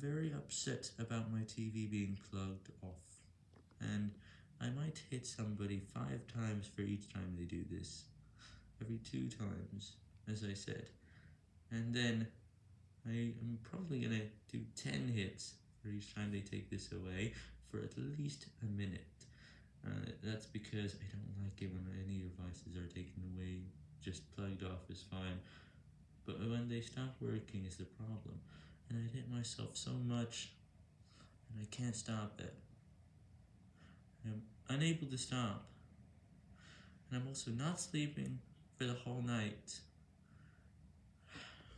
Very upset about my TV being plugged off, and I might hit somebody 5 times for each time they do this, every 2 times, as I said, and then I am probably gonna do 10 hits for each time they take this away for at least a minute. Uh, that's because I don't like it when any devices are taken away, just plugged off is fine, but when they stop working is the problem, and I hit myself so much, and I can't stop it. I'm unable to stop, and I'm also not sleeping for the whole night.